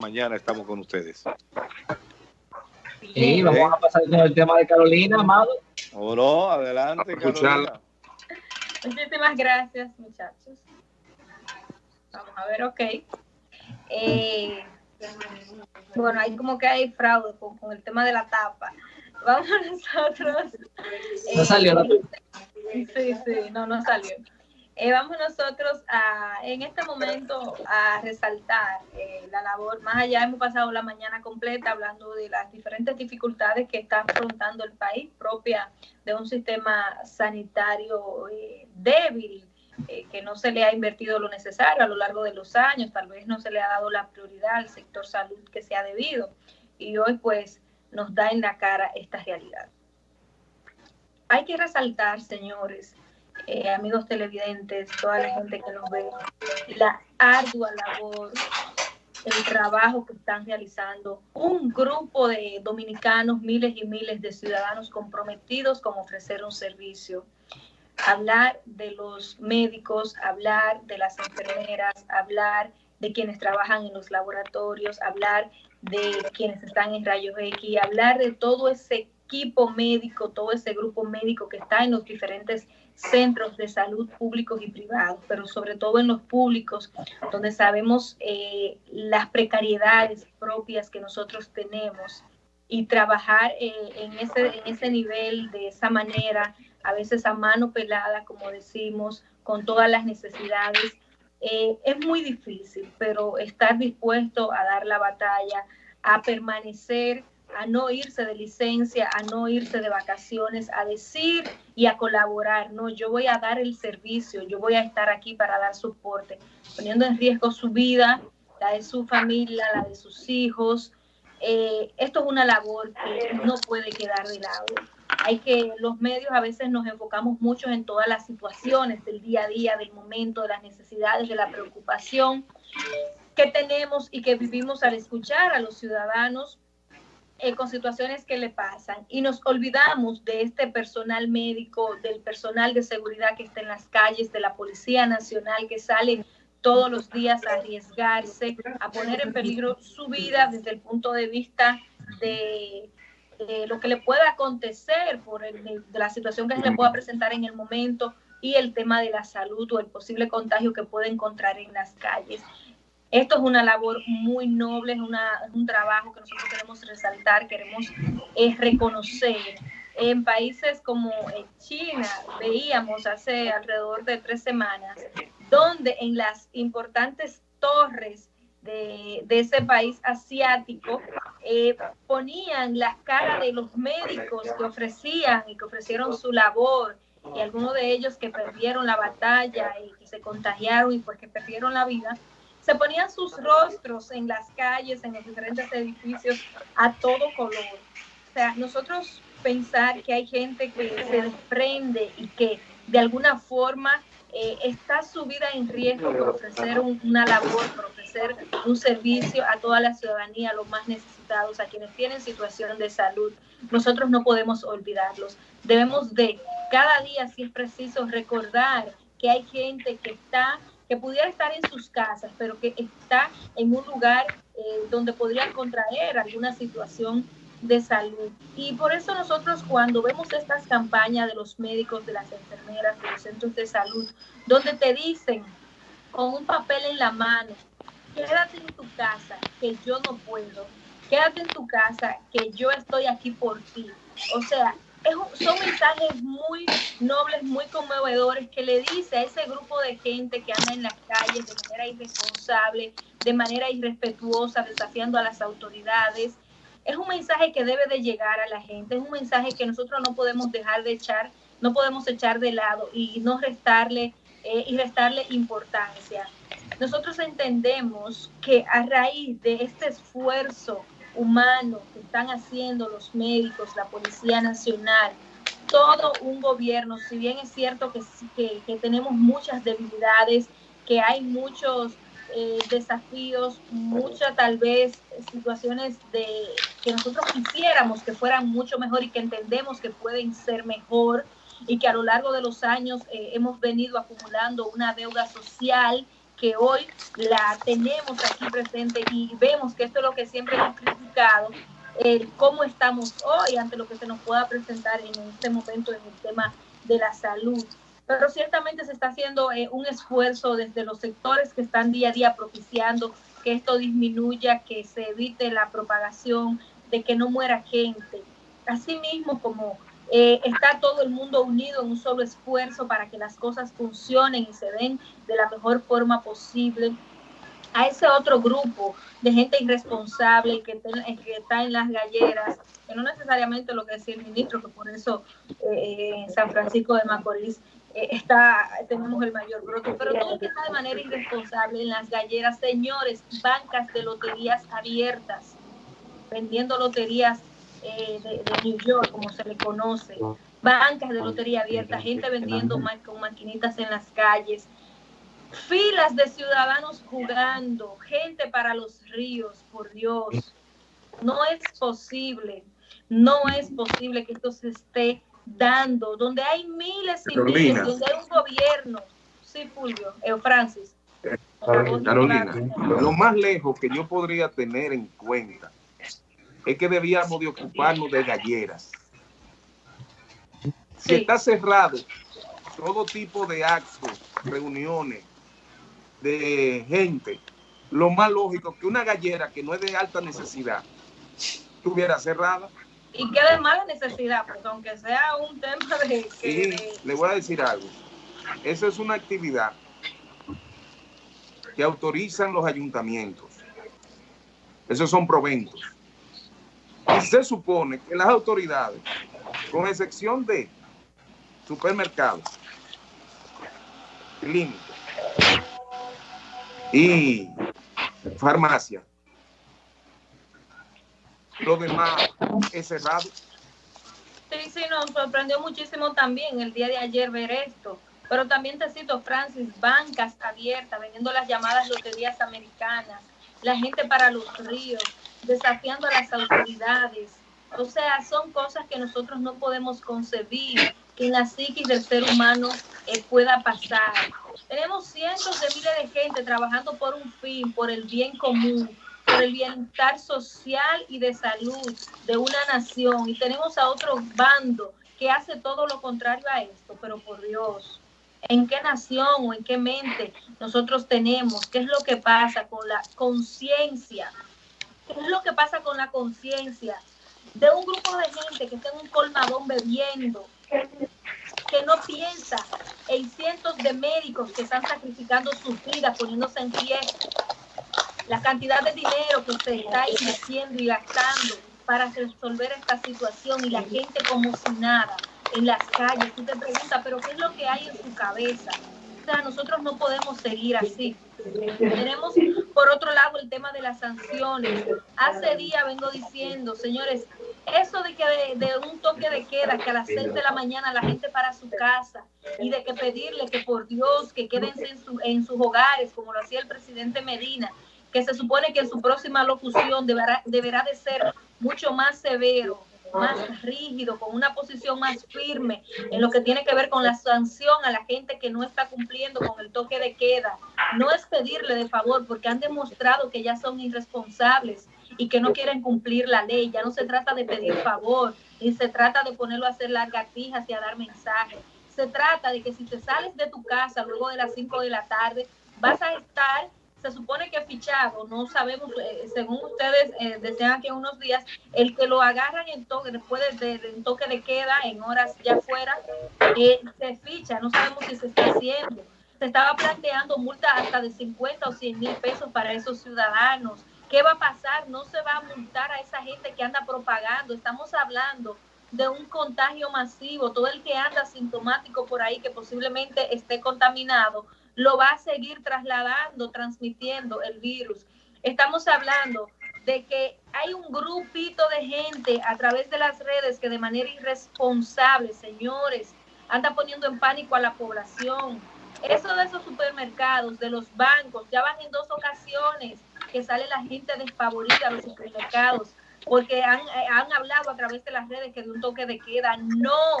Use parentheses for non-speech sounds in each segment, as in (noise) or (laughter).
mañana estamos con ustedes. Sí, vamos a pasar con el tema de Carolina, Amado. Oh, no, adelante, Carolina. Muchísimas gracias, muchachos. Vamos a ver, ok. Eh, bueno, hay como que hay fraude con, el tema de la tapa. Vamos (laughs) nosotros. no salió la eh, Sí, sí, no, no salió. Eh, vamos nosotros a, en este momento a resaltar eh, la labor, más allá hemos pasado la mañana completa hablando de las diferentes dificultades que está afrontando el país propia de un sistema sanitario eh, débil, que no se le ha invertido lo necesario a lo largo de los años, tal vez no se le ha dado la prioridad al sector salud que se ha debido. Y hoy pues nos da en la cara esta realidad. Hay que resaltar, señores, eh, amigos televidentes, toda la gente que nos ve, la ardua labor, el trabajo que están realizando un grupo de dominicanos, miles y miles de ciudadanos comprometidos con ofrecer un servicio. Hablar de los médicos, hablar de las enfermeras, hablar de quienes trabajan en los laboratorios, hablar de quienes están en rayos X, hablar de todo ese equipo médico, todo ese grupo médico que está en los diferentes centros de salud públicos y privados, pero sobre todo en los públicos, donde sabemos eh, las precariedades propias que nosotros tenemos y trabajar eh, en, ese, en ese nivel de esa manera, a veces a mano pelada, como decimos, con todas las necesidades, eh, es muy difícil, pero estar dispuesto a dar la batalla, a permanecer a no irse de licencia, a no irse de vacaciones, a decir y a colaborar, no, yo voy a dar el servicio, yo voy a estar aquí para dar soporte, poniendo en riesgo su vida, la de su familia, la de sus hijos. Eh, esto es una labor que no puede quedar de lado. Hay que, los medios a veces nos enfocamos mucho en todas las situaciones del día a día, del momento, de las necesidades, de la preocupación que tenemos y que vivimos al escuchar a los ciudadanos eh, con situaciones que le pasan y nos olvidamos de este personal médico, del personal de seguridad que está en las calles, de la Policía Nacional que sale todos los días a arriesgarse, a poner en peligro su vida desde el punto de vista de, lo que le pueda acontecer por de la situación que se le pueda presentar en el momento y el tema de la salud o el posible contagio que puede encontrar en las calles. Esto es una labor muy noble, es, un trabajo que nosotros queremos resaltar, queremos eh, reconocer. En países como China, veíamos hace alrededor de tres semanas, donde en las importantes torres de, ese país asiático eh, ponían las caras de los médicos que ofrecían y que ofrecieron su labor y algunos de ellos que perdieron la batalla y que se contagiaron y pues que perdieron la vida se ponían sus rostros en las calles, en los diferentes edificios, a todo color. O sea, nosotros pensar que hay gente que se desprende y que de alguna forma eh, está su vida en riesgo por ofrecer una labor, por ofrecer un servicio a toda la ciudadanía, a los más necesitados, a quienes tienen situación de salud. Nosotros no podemos olvidarlos. Debemos de cada día, si es preciso, recordar que hay gente que está que pudiera estar en sus casas, pero que está en un lugar eh, donde podría contraer alguna situación de salud. Y por eso nosotros cuando vemos estas campañas de los médicos, de las enfermeras, de los centros de salud, donde te dicen con un papel en la mano, quédate en tu casa, que yo no puedo, quédate en tu casa, que yo estoy aquí por ti. O sea, son mensajes muy nobles, muy conmovedores que le dice a ese grupo de gente que anda en las calles de manera irresponsable, de manera irrespetuosa, desafiando a las autoridades. Es un mensaje que debe de llegar a la gente, es un mensaje que nosotros no podemos dejar de echar, no podemos echar de lado y no restarle eh, y restarle importancia. Nosotros entendemos que a raíz de este esfuerzo humano que están haciendo los médicos, la Policía Nacional, todo un gobierno, si bien es cierto que, que, tenemos muchas debilidades, que hay muchos eh, desafíos, muchas tal vez situaciones de que nosotros quisiéramos que fueran mucho mejor y que entendemos que pueden ser mejor y que a lo largo de los años eh, hemos venido acumulando una deuda social que hoy la tenemos aquí presente y vemos que esto es lo que siempre hemos criticado, el cómo estamos hoy ante lo que se nos pueda presentar en este momento en el tema de la salud. Pero ciertamente se está haciendo eh, un esfuerzo desde los sectores que están día a día propiciando que esto disminuya, que se evite la propagación, de que no muera gente. Asimismo, como eh, está todo el mundo unido en un solo esfuerzo para que las cosas funcionen y se den de la mejor forma posible. A ese otro grupo de gente irresponsable que, está en las galleras, que no necesariamente lo que decía el ministro, que por eso eh, en San Francisco de Macorís eh, está, tenemos el mayor brote, pero todo el que está de manera irresponsable en las galleras, señores, bancas de loterías abiertas, vendiendo loterías eh, de, New York, como se le conoce, bancas de lotería abierta, gente vendiendo con maquinitas en las calles, filas de ciudadanos jugando, gente para los ríos, por Dios. No es posible, no es posible que esto se esté dando, donde hay miles y miles, donde hay un gobierno. Sí, Fulvio, Francis. Carolina, lo más lejos que yo podría tener en cuenta es que debíamos de ocuparnos de galleras. Si está cerrado todo tipo de actos, reuniones de gente, lo más lógico que una gallera que no es de alta necesidad estuviera cerrada. Y que de mala necesidad, porque aunque sea un tema de... Que, le voy a decir algo. Esa es una actividad que autorizan los ayuntamientos. Esos son proventos. Se supone que las autoridades, con excepción de supermercados, clínicas y farmacia, lo demás es cerrado. Sí, sí, nos sorprendió muchísimo también el día de ayer ver esto. Pero también te cito, Francis, bancas abiertas, vendiendo las llamadas loterías americanas, la gente para los ríos, desafiando a las autoridades. O sea, son cosas que nosotros no podemos concebir que en la psiquis del ser humano eh, pueda pasar. Tenemos cientos de miles de gente trabajando por un fin, por el bien común, por el bienestar social y de salud de una nación. Y tenemos a otro bando que hace todo lo contrario a esto, pero por Dios, ¿en qué nación o en qué mente nosotros tenemos? ¿Qué es lo que pasa con la conciencia ¿Qué es lo que pasa con la conciencia de un grupo de gente que está en un colmadón bebiendo, que no piensa en cientos de médicos que están sacrificando sus vidas, poniéndose en pie, la cantidad de dinero que se está invirtiendo y gastando para resolver esta situación y la gente como si nada en las calles. Tú te preguntas, pero ¿qué es lo que hay en su cabeza? Nosotros no podemos seguir así. Tenemos, por otro lado, el tema de las sanciones. Hace días vengo diciendo, señores, eso de que de, un toque de queda, que a las 6 de la mañana la gente para su casa y de que pedirle que por Dios que quédense en, en sus hogares, como lo hacía el presidente Medina, que se supone que en su próxima locución deberá, deberá de ser mucho más severo más rígido, con una posición más firme en lo que tiene que ver con la sanción a la gente que no está cumpliendo con el toque de queda. No es pedirle de favor, porque han demostrado que ya son irresponsables y que no quieren cumplir la ley. Ya no se trata de pedir favor, ni se trata de ponerlo a hacer lagartijas y a dar mensajes. Se trata de que si te sales de tu casa luego de las 5 de la tarde, vas a estar se supone que fichado, no sabemos, eh, según ustedes eh, desean aquí unos días, el que lo agarran en toque, después de, toque de queda, en horas ya fuera, eh, se ficha, no sabemos si se está haciendo. Se estaba planteando multa hasta de 50 o 100 mil pesos para esos ciudadanos. ¿Qué va a pasar? No se va a multar a esa gente que anda propagando. Estamos hablando de un contagio masivo. Todo el que anda sintomático por ahí que posiblemente esté contaminado lo va a seguir trasladando, transmitiendo el virus. Estamos hablando de que hay un grupito de gente a través de las redes que de manera irresponsable, señores, anda poniendo en pánico a la población. Eso de esos supermercados, de los bancos, ya van en dos ocasiones que sale la gente despavorida a los supermercados porque han, han hablado a través de las redes que de un toque de queda. No,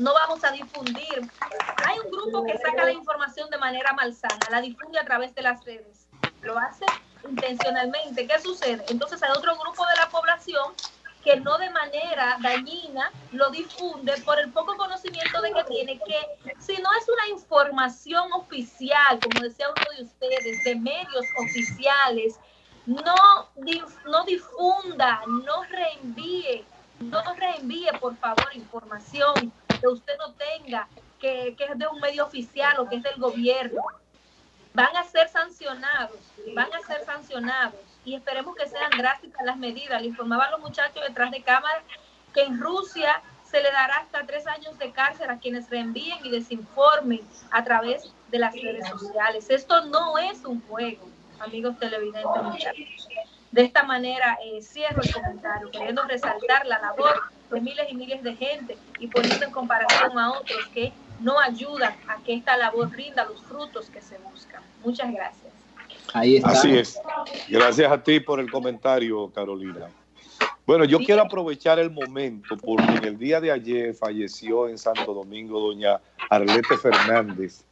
no vamos a difundir. Hay un grupo que saca la información de manera malsana, la difunde a través de las redes. Lo hace intencionalmente. ¿Qué sucede? Entonces hay otro grupo de la población que no de manera dañina lo difunde por el poco conocimiento de que tiene que, si no es una información oficial, como decía uno de ustedes, de medios oficiales, no, no difunda, no reenvíe, no reenvíe por favor información que usted no tenga, que, que es de un medio oficial o que es del gobierno. Van a ser sancionados, van a ser sancionados y esperemos que sean drásticas las medidas. Le informaban los muchachos detrás de cámara que en Rusia se le dará hasta tres años de cárcel a quienes reenvíen y desinformen a través de las redes sociales. Esto no es un juego, amigos televidentes, muchachos. De esta manera eh, cierro el comentario, queriendo resaltar la labor de miles y miles de gente y poniendo en comparación a otros que no ayudan a que esta labor rinda los frutos que se buscan. Muchas gracias. Así es. Gracias a ti por el comentario, Carolina. Bueno, yo quiero aprovechar el momento porque en el día de ayer falleció en Santo Domingo doña Arlete Fernández.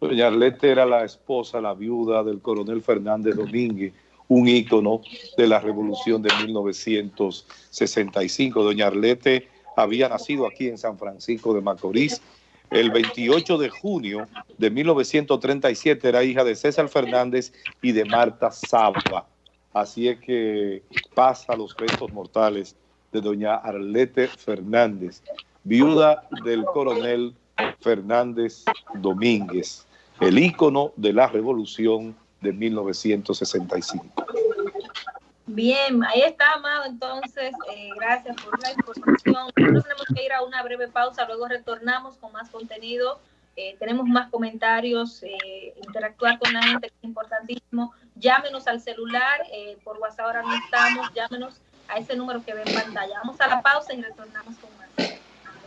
Doña Arlete era la esposa, la viuda del coronel Fernández Domínguez, un ícono de la revolución de 1965. Doña Arlete había nacido aquí en San Francisco de Macorís el 28 de junio de 1937 era hija de César Fernández y de Marta Saba. Así es que pasa los restos mortales de doña Arlete Fernández, viuda del coronel Fernández Domínguez, el ícono de la revolución de 1965. Bien, ahí está, Amado. Entonces, eh, gracias por la información. Nosotros tenemos que ir a una breve pausa, luego retornamos con más contenido. Eh, tenemos más comentarios, eh, interactuar con la gente, es importantísimo. Llámenos al celular, por WhatsApp ahora no estamos, llámenos a ese número que ve en pantalla. Vamos a la pausa y retornamos con.